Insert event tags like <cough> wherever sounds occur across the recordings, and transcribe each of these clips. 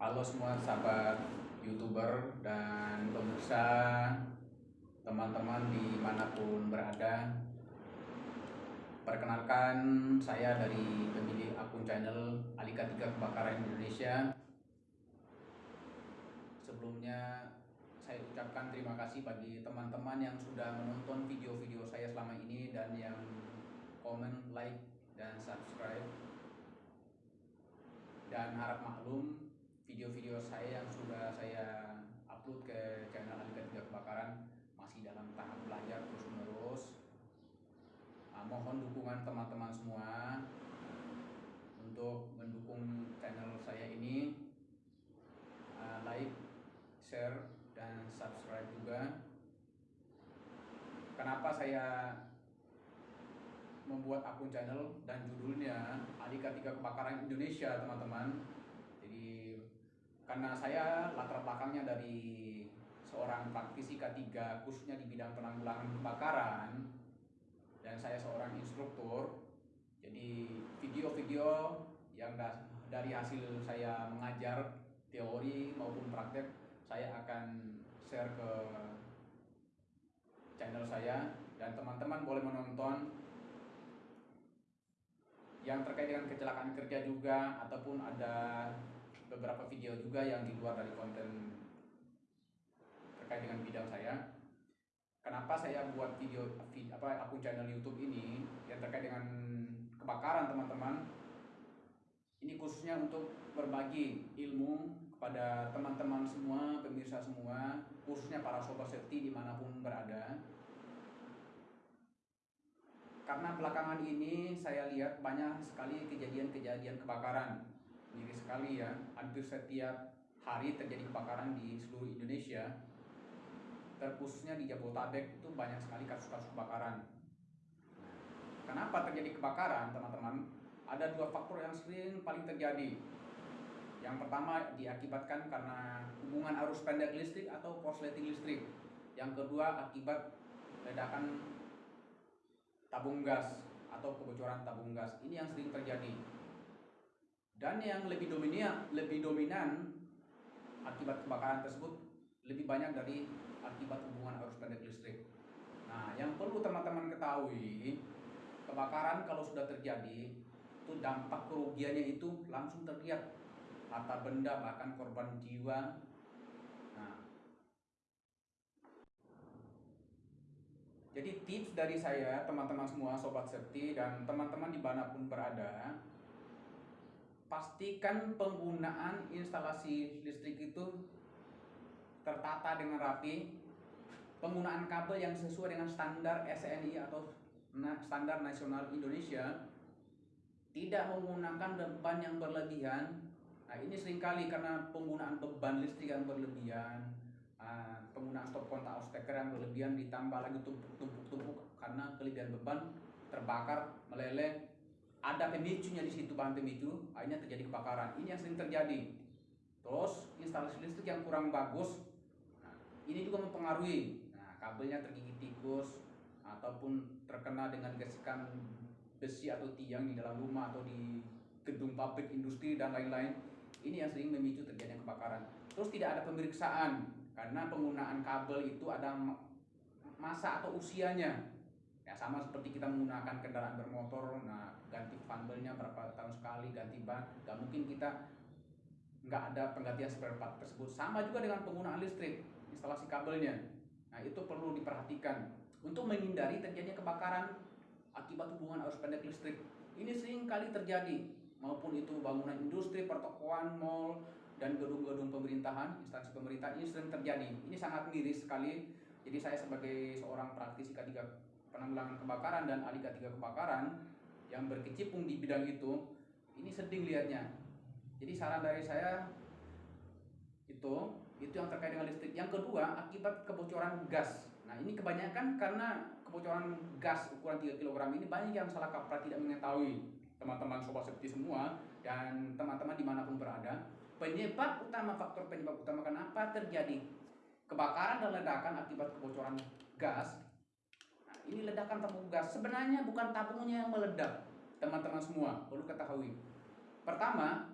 Halo semua sahabat youtuber dan pemirsa teman-teman di mana pun berada. Perkenalkan saya dari pemilik akun channel Alika 3 Kebakaran Indonesia. Sebelumnya saya ucapkan terima kasih bagi teman-teman yang sudah menonton video-video saya selama ini dan yang komen, like, dan subscribe. Dan harap maklum video-video saya yang sudah saya upload ke channel Alika 3 Kebakaran masih dalam tahap belajar terus menerus nah, mohon dukungan teman-teman semua untuk mendukung channel saya ini. Uh, like, share, dan subscribe juga. Kenapa saya membuat akun channel dan judulnya Alika 3 Kebakaran Indonesia teman-teman karena saya latar belakangnya dari seorang praktisi K3 khususnya di bidang penanggulangan kebakaran dan saya seorang instruktur. Jadi video-video yang dari hasil saya mengajar teori maupun praktek saya akan share ke channel saya. Dan teman-teman boleh menonton yang terkait dengan kecelakaan kerja juga ataupun ada beberapa video juga yang di luar dari konten terkait dengan bidang saya. Kenapa saya buat video, video apa akun channel YouTube ini yang terkait dengan kebakaran teman-teman? Ini khususnya untuk berbagi ilmu kepada teman-teman semua, pemirsa semua, khususnya para sobat safety di mana pun berada. Karena belakangan ini saya lihat banyak sekali kejadian-kejadian kebakaran Ngeri sekali ya, hampir setiap hari terjadi kebakaran di seluruh Indonesia. Terkhususnya di Jabodetabek itu banyak sekali kasus-kasus kebakaran. Kenapa terjadi kebakaran, teman-teman? Ada dua faktor yang sering paling terjadi. Yang pertama diakibatkan karena hubungan arus pendek listrik atau korsleting listrik. Yang kedua akibat ledakan tabung gas atau kebocoran tabung gas. Ini yang sering terjadi. Dan yang lebih dominan, lebih dominan akibat kebakaran tersebut lebih banyak dari akibat hubungan arus pendek listrik. Nah, yang perlu teman-teman ketahui, kebakaran kalau sudah terjadi, itu dampak kerugiannya itu langsung terlihat. Harta benda bahkan korban jiwa. Nah, jadi tips dari saya, teman-teman semua, sobat safety dan teman-teman di mana pun berada, pastikan penggunaan instalasi listrik itu tertata dengan rapi. Penggunaan kabel yang sesuai dengan standar SNI atau standar nasional Indonesia tidak menggunakan beban yang berlebihan. Nah ini sering kali karena penggunaan beban listrik yang berlebihan ah, penggunaan stop kontak steker yang berlebihan ditambah lagi tumpuk-tumpuk karena kelebihan beban terbakar meleleh ada pemicunya di situ bahan pemicu akhirnya terjadi kebakaran. Ini yang sering terjadi. Terus instalasi listrik yang kurang bagus nah, ini juga mempengaruhi. Nah, kabelnya tergigit tikus ataupun terkena dengan gesekan besi atau tiang di dalam rumah atau di gedung pabrik industri dan lain-lain. Ini yang sering memicu terjadinya kebakaran. Terus tidak ada pemeriksaan karena penggunaan kabel itu ada masa atau usianya ya sama seperti kita menggunakan kendaraan bermotor nah ganti fanbelnya berapa tahun sekali ganti ban gak mungkin kita nggak ada penggantian spare part tersebut. Sama juga dengan penggunaan listrik instalasi kabelnya. Nah itu perlu diperhatikan untuk menghindari terjadinya kebakaran akibat hubungan arus pendek listrik. Ini sering kali terjadi maupun itu bangunan industri pertokoan mall dan gedung-gedung pemerintahan instansi pemerintahan ini sering terjadi. Ini sangat miris sekali. Jadi saya sebagai seorang praktisi K3 penanggulangan kebakaran dan ahli K3 kebakaran yang berkecimpung di bidang itu ini sedih lihatnya jadi saran dari saya itu itu yang terkait dengan listrik. Yang kedua akibat kebocoran gas. Nah ini kebanyakan karena kebocoran gas ukuran 3 kg ini banyak yang salah kaprah tidak mengetahui. Teman-teman sobat safety semua dan teman-teman di mana pun berada penyebab utama faktor penyebab utama kenapa terjadi kebakaran dan ledakan akibat kebocoran gas ini ledakan tabung gas. Sebenarnya bukan tabungnya yang meledak, teman-teman semua perlu ketahui. Pertama,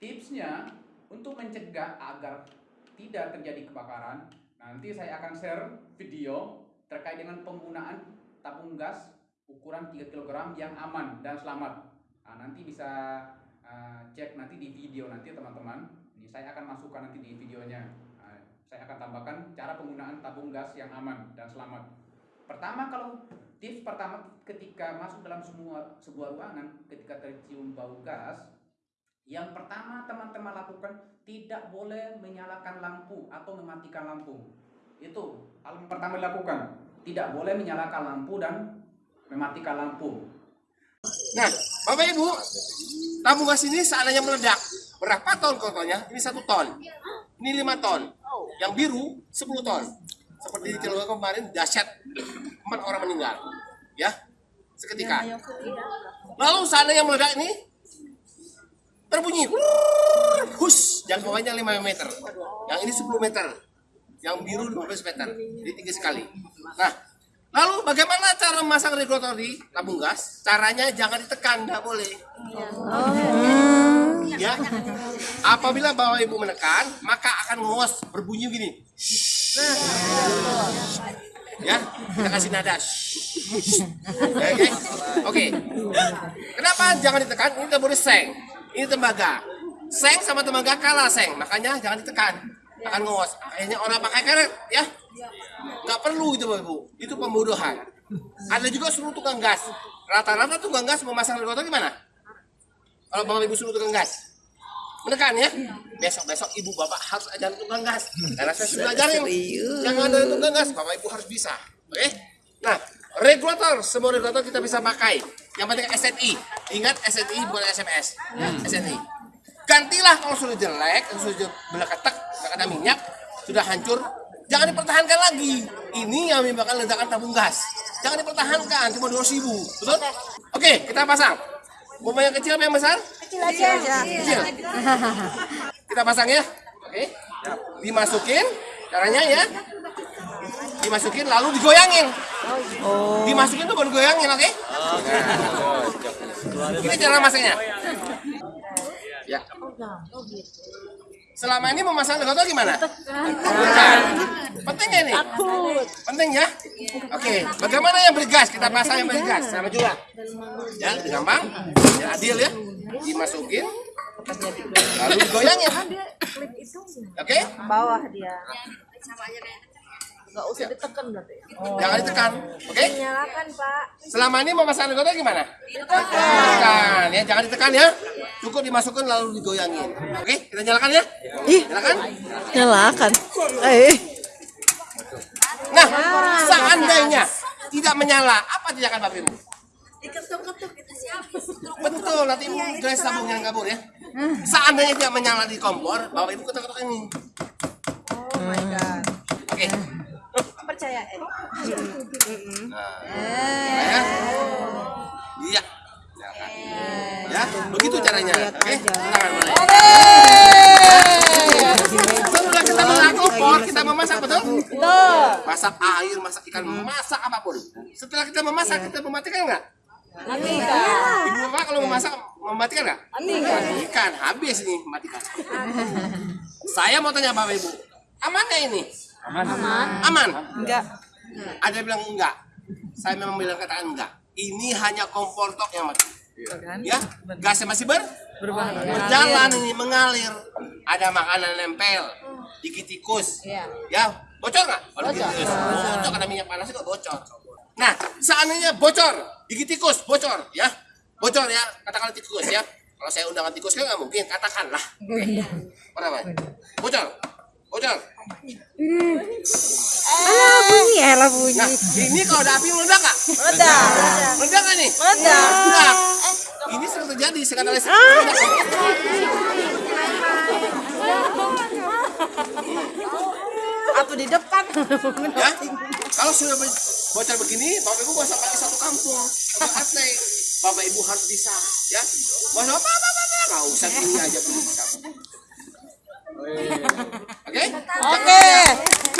tipsnya untuk mencegah agar tidak terjadi kebakaran, nanti saya akan share video terkait dengan penggunaan tabung gas ukuran 3 kg yang aman dan selamat. Nah, nanti bisa uh, cek nanti di video nanti teman-teman. Ini saya akan masukkan nanti di videonya. Nah, saya akan tambahkan cara penggunaan tabung gas yang aman dan selamat. Pertama kalau tips pertama ketika masuk dalam semua sebuah ruangan ketika tercium bau gas, yang pertama teman-teman lakukan tidak boleh menyalakan lampu atau mematikan lampu. Itu hal yang pertama dilakukan. Tidak boleh menyalakan lampu dan mematikan lampu. Nah, Bapak Ibu, tabung gas ini seandainya meledak, berapa ton kotonya? Ini satu ton, ini lima ton, yang biru 10 ton. Seperti di Cilengsi kemarin dahsyat empat orang meninggal, ya seketika. Lalu seandainya meledak ini terbunyi, hus, jangkauannya 5 meter, yang ini 10 meter, yang biru 15 meter, jadi tinggi sekali. Nah, lalu bagaimana cara memasang regulator di tabung gas? Caranya jangan ditekan, nggak boleh. Ya, apabila bapak ibu menekan, maka akan ngos berbunyi gini. Ya, kita kasih nada. Ya, Oke, oke. Kenapa jangan ditekan? Ini boleh seng. Ini tembaga. Seng sama tembaga kalah seng, makanya jangan ditekan. Akan ngos. Kayaknya orang pakai karet, ya. Nggak perlu itu bapak ibu. Itu pembodohan. Ada juga suruh tukang gas. Rata-rata tukang gas memasang regulator gimana? Kalau bapak ibu suruh tukang gas, menekan ya. Besok-besok ibu bapak harus ajar tukang gas. Karena saya sudah ajarin. Yang ada tukang gas, bapak ibu harus bisa. Oke? Nah, regulator, semua regulator kita bisa pakai. Yang penting SNI. Ingat SNI bukan SMS. Ya, SNI. Gantilah kalau sudah jelek, kalau sudah beleketek, nggak ada minyak, sudah hancur, jangan dipertahankan lagi. Ini yang menyebabkan ledakan tabung gas. Jangan dipertahankan, cuma 200 ribu. Betul? Oke, kita pasang. Mau yang kecil apa yang besar? Kecil aja. Kecil. <laughs> Kita pasang ya. Oke. Dimasukin caranya ya. Dimasukin lalu digoyangin. Dimasukin tuh baru goyangin, oke? Ini cara masangnya. Ya. Selama ini memasang regulator gimana? Bukan. Ya ini? Penting ya? Oke, bagaimana yang bergas? Kita pasang yang bergas sama juga. Ya, gampang. Ya, adil ya. Dimasukin. Lalu digoyangin. Oke? Bawah dia. Gak usah ditekan berarti. Jangan ditekan. Oke? Nyalakan Pak. Selama ini memasang regulator gimana? Ditekan. Ya, jangan ditekan ya. Cukup dimasukkan lalu digoyangin. Oke, kita nyalakan ya. Nyalakan. Nyalakan. Eh, Nah, seandainya tidak menyala, apa tindakan Bapak Ibu? Betul, nanti Ibu gelas tabung yang kabur ya. Seandainya tidak menyala di kompor, Bapak Ibu ketuk-ketuk ini. Oh my god. Oke. Percaya eh. Nah, ya. Iya. Ya, begitu caranya. Oke. Silakan mulai. Setelah kita mengangkat kompor, kita memasak betul? Betul. Masak air, masak ikan, masak apa pun. Setelah kita memasak, kita mematikan nggak? Matikan. Ibu bapak kalau memasak mematikan nggak? Matikan. Habis ini matikan. Saya mau tanya bapak ibu, aman nggak ini? Aman. Aman. enggak. Ada yang bilang enggak. Saya memang bilang katakan enggak. Ini hanya kompor tok yang mati. Ya, gasnya masih ber berjalan ini mengalir. Ada makanan nempel, gigit tikus. Ya, bocor nggak? Tikus, bocor karena minyak panas itu bocor. Nah, seandainya bocor, gigit tikus, bocor, ya, bocor ya, katakanlah tikus ya. Kalau saya undangan tikus kan nggak mungkin, katakanlah. Berapa? Bocor, bocor. Alah bunyi, alah bunyi. Nah, ini kalau ada api meledak nggak? Meledak. Meledak nggak nih? Meledak. Meledak. Ini sering terjadi sekarang listrik. meledak. Atau di depan. Ya, kalau sudah bocor begini, bapak ibu bisa pakai satu kampung, satu RT. Bapak ibu harus bisa, ya. Mau apa apa apa nggak usah ini aja bisa. Oke? Oke.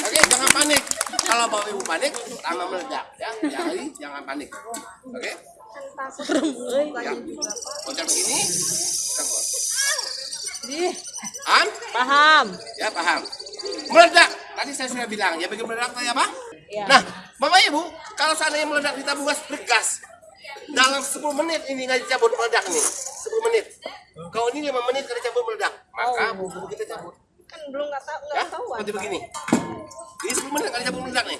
Oke, jangan panik. Kalau bapak ibu panik, tambah meledak, ya. Jadi jangan panik. Oke? Ya. Bocor begini. Am? Paham. Ya, paham. Meledak. Tadi saya sudah bilang, ya bagi meledak tadi apa? Iya. Nah, Bapak Ibu, kalau seandainya meledak di tabung gas bergas, dalam 10 menit ini nggak dicabut meledak nih. 10 menit. Kalau ini 5 menit nggak dicabut meledak, maka bubur kita cabut. Kan belum nggak tahu Ya, nggak tahu. seperti begini. Ini 10 menit nggak dicabut meledak nih.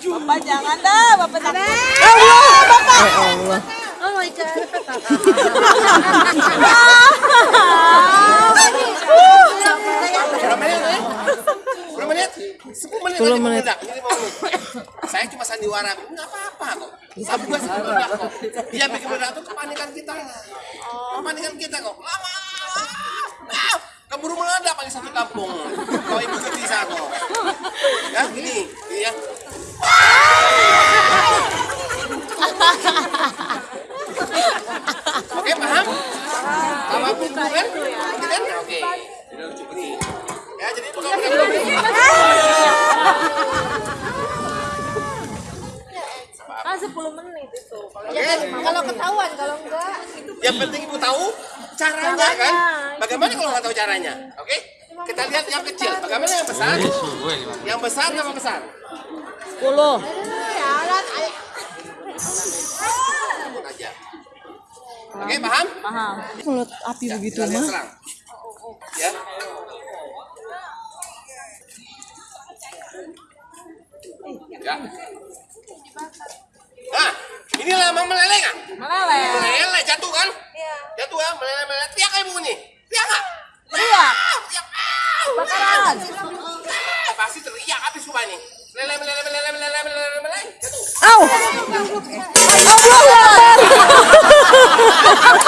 Bapak jangan dah, Bapak takut. Ya Allah. Oh my god. <laughs> Berapa menit nih? Berapa menit? 10 menit 10 nggak menit. meledak. Ini 5 menit. Saya cuma sandiwara, nggak apa-apa kok. Tabung gas meledak kok. Dia bikin meledak itu kepanikan kita. Kepanikan kita kok. Lama. Ah, keburu meledak paling satu kampung. Kalau ibu tuh bisa kok. Ya, ini, caranya. Oke? Okay? Kita lihat yang kecil. Bagaimana yang besar? Yang besar apa besar? 10. Oke, okay, paham? Paham. Mulut api ya, begitu mah. Ya. Ya. Nah, ini lama meleleh kan? Meleleh. Meleleh jatuh kan? Iya. Jatuh ya? Meleleh meleleh. Teriak kayak bunyi. Teriak nggak? Teriak. Bakaran. Pasti teriak habis rumah ini. Lele lele lele lele lele lele lele. Au. Allahu <laughs>